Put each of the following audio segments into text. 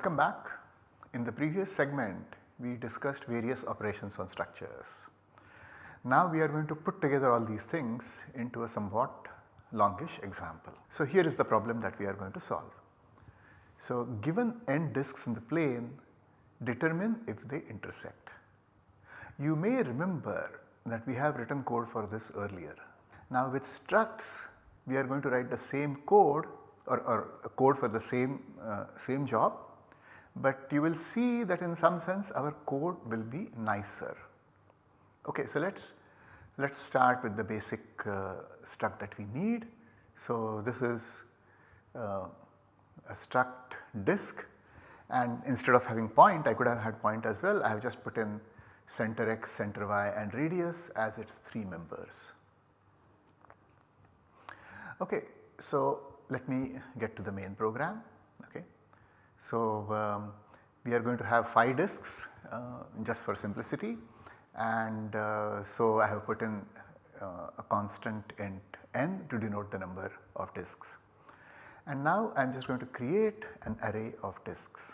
Welcome back. In the previous segment we discussed various operations on structures. Now we are going to put together all these things into a somewhat longish example. So here is the problem that we are going to solve. So given n disks in the plane determine if they intersect. You may remember that we have written code for this earlier. Now with structs we are going to write the same code or, or code for the same, uh, same job, but you will see that in some sense our code will be nicer. Okay, so let us let us start with the basic uh, struct that we need. So this is uh, a struct disk and instead of having point I could have had point as well I have just put in center x, center y and radius as its 3 members. Okay, so let me get to the main program. So um, we are going to have 5 disks uh, just for simplicity and uh, so I have put in uh, a constant int n to denote the number of disks. And now I am just going to create an array of disks.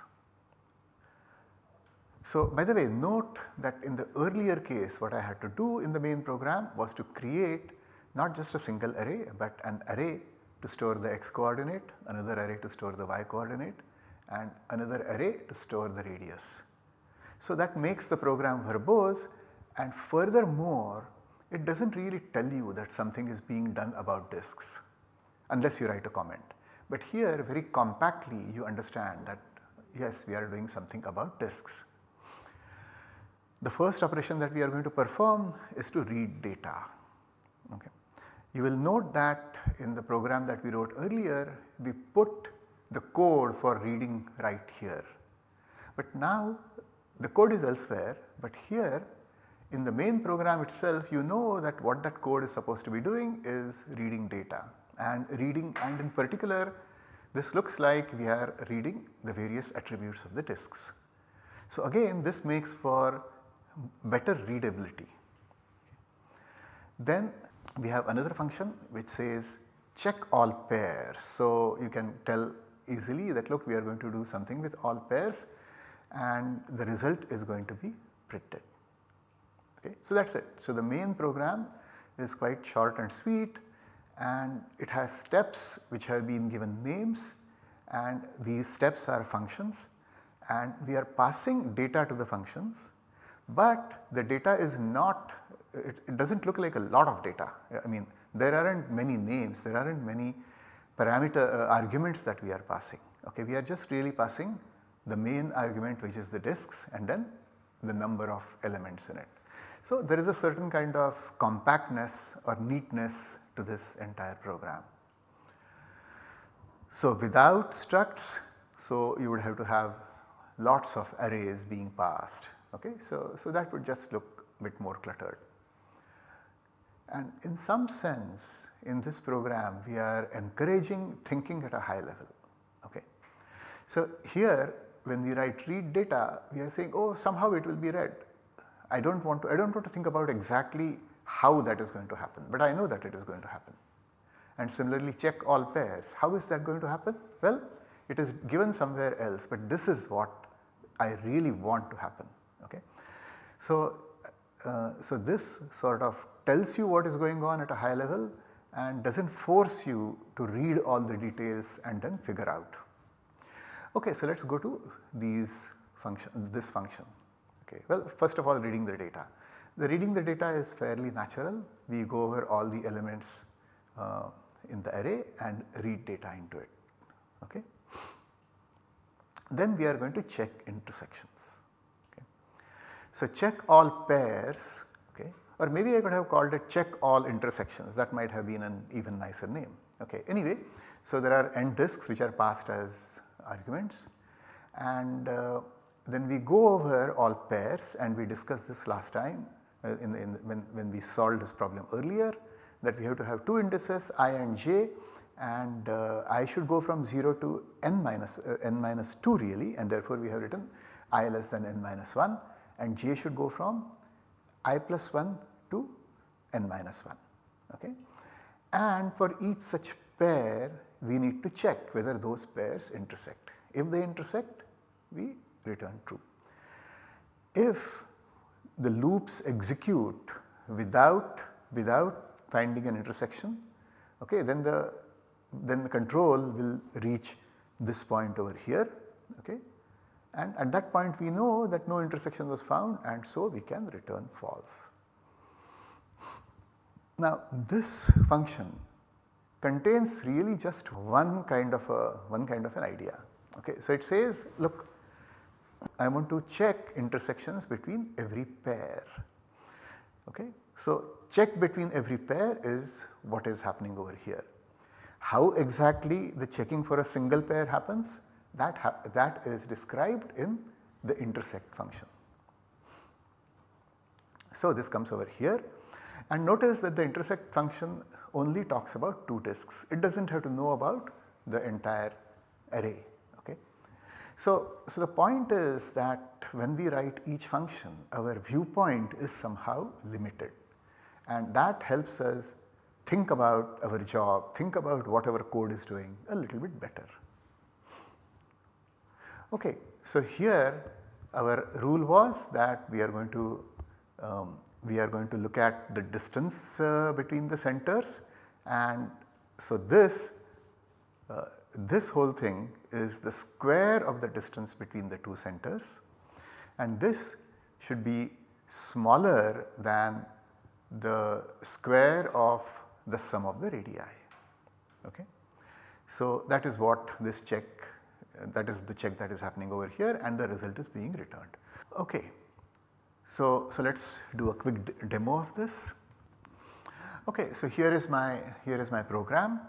So by the way note that in the earlier case what I had to do in the main program was to create not just a single array but an array to store the x coordinate, another array to store the y coordinate and another array to store the radius. So that makes the program verbose and furthermore it does not really tell you that something is being done about disks unless you write a comment. But here very compactly you understand that yes we are doing something about disks. The first operation that we are going to perform is to read data. Okay. You will note that in the program that we wrote earlier we put the code for reading right here. But now the code is elsewhere but here in the main program itself you know that what that code is supposed to be doing is reading data and reading and in particular this looks like we are reading the various attributes of the disks. So again this makes for better readability. Then we have another function which says check all pairs. So you can tell easily that look we are going to do something with all pairs and the result is going to be printed. Okay. So that is it. So the main program is quite short and sweet and it has steps which have been given names and these steps are functions and we are passing data to the functions but the data is not it, it does not look like a lot of data. I mean there are not many names, there are not many parameter uh, arguments that we are passing. Okay, we are just really passing the main argument which is the disks and then the number of elements in it. So there is a certain kind of compactness or neatness to this entire program. So without structs, so you would have to have lots of arrays being passed. Okay, so, so that would just look a bit more cluttered. And in some sense in this program we are encouraging thinking at a high level. Okay. So here when we write read data we are saying oh somehow it will be read. I do not want to I do not want to think about exactly how that is going to happen but I know that it is going to happen. And similarly check all pairs how is that going to happen? Well it is given somewhere else but this is what I really want to happen. Okay. So, uh, so this sort of tells you what is going on at a high level and does not force you to read all the details and then figure out. Okay, so let us go to these function this function. Okay, well first of all reading the data. The reading the data is fairly natural. We go over all the elements uh, in the array and read data into it. Okay. Then we are going to check intersections. Okay. So check all pairs or maybe I could have called it check all intersections that might have been an even nicer name. Okay. Anyway, so there are n disks which are passed as arguments and uh, then we go over all pairs and we discussed this last time uh, in, in when, when we solved this problem earlier that we have to have two indices i and j and uh, i should go from 0 to n minus uh, n minus 2 really and therefore we have written i less than n minus 1 and j should go from i plus 1 to n minus 1 okay. And for each such pair we need to check whether those pairs intersect. If they intersect we return true. If the loops execute without, without finding an intersection okay, then the then the control will reach this point over here and at that point we know that no intersection was found and so we can return false. Now this function contains really just one kind of a one kind of an idea. Okay. So it says look I want to check intersections between every pair. Okay. So check between every pair is what is happening over here. How exactly the checking for a single pair happens that, that is described in the intersect function. So this comes over here and notice that the intersect function only talks about 2 disks. It does not have to know about the entire array. Okay. So, so the point is that when we write each function our viewpoint is somehow limited and that helps us think about our job, think about what our code is doing a little bit better. Okay, so here our rule was that we are going to um, we are going to look at the distance uh, between the centers and so this uh, this whole thing is the square of the distance between the two centers and this should be smaller than the square of the sum of the radii. Okay. So that is what this check that is the check that is happening over here and the result is being returned. Okay. So, so let us do a quick demo of this. Okay, so here is my here is my program.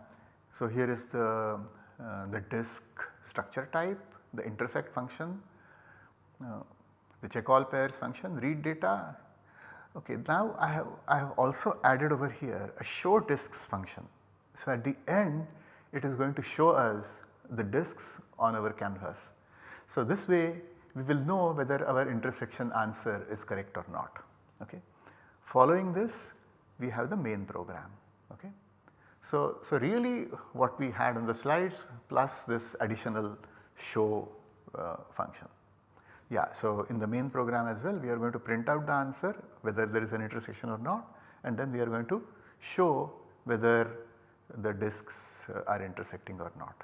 So here is the uh, the disk structure type, the intersect function, uh, the check all pairs function, read data. Okay, now I have I have also added over here a show disks function. So at the end it is going to show us the disks on our canvas. So this way we will know whether our intersection answer is correct or not. Okay. Following this we have the main program. Okay. So, so really what we had on the slides plus this additional show uh, function. Yeah, so in the main program as well we are going to print out the answer whether there is an intersection or not and then we are going to show whether the disks uh, are intersecting or not.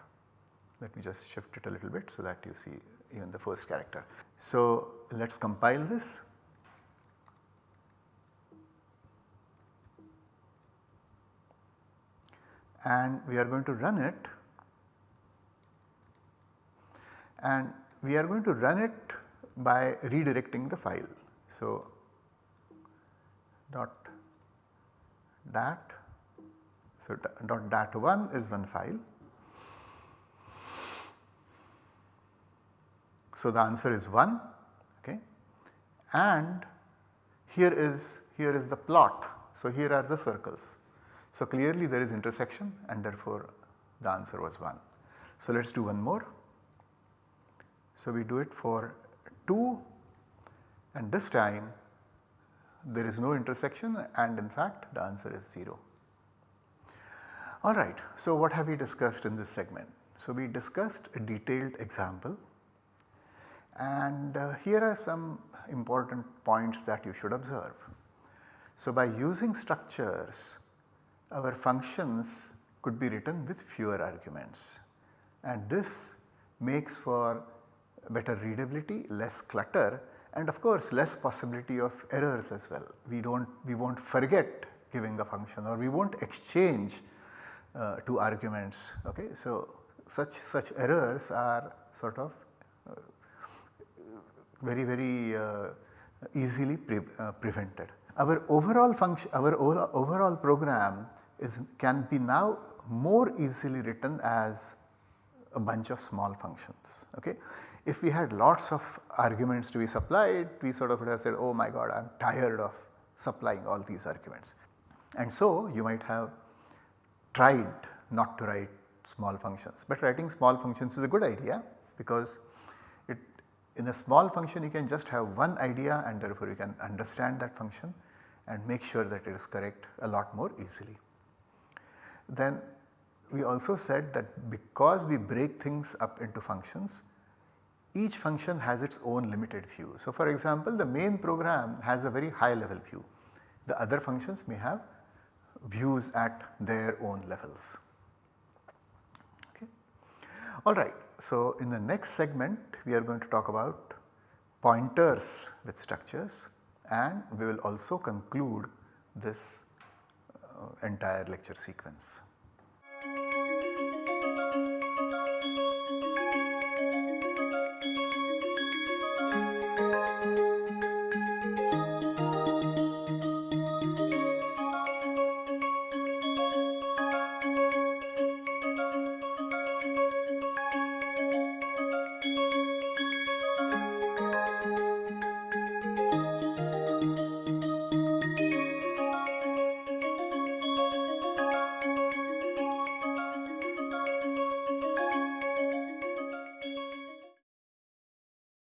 Let me just shift it a little bit so that you see even the first character. So let us compile this. And we are going to run it and we are going to run it by redirecting the file. So dot dat so dot dat1 is one file So the answer is 1 okay and here is here is the plot. So here are the circles. So clearly there is intersection and therefore the answer was 1. So let us do one more. So we do it for 2 and this time there is no intersection and in fact the answer is 0. Alright, so what have we discussed in this segment? So we discussed a detailed example and uh, here are some important points that you should observe. So by using structures our functions could be written with fewer arguments and this makes for better readability, less clutter and of course less possibility of errors as well. We do not we will not forget giving a function or we will not exchange uh, two arguments okay. So such such errors are sort of uh, very very uh, easily pre uh, prevented. Our overall function our overall program is can be now more easily written as a bunch of small functions. Okay. If we had lots of arguments to be supplied we sort of would have said oh my god I am tired of supplying all these arguments. And so you might have tried not to write small functions but writing small functions is a good idea because in a small function you can just have one idea and therefore you can understand that function and make sure that it is correct a lot more easily. Then we also said that because we break things up into functions each function has its own limited view. So, for example, the main program has a very high level view. The other functions may have views at their own levels. Okay. Alright, so in the next segment we are going to talk about pointers with structures and we will also conclude this uh, entire lecture sequence.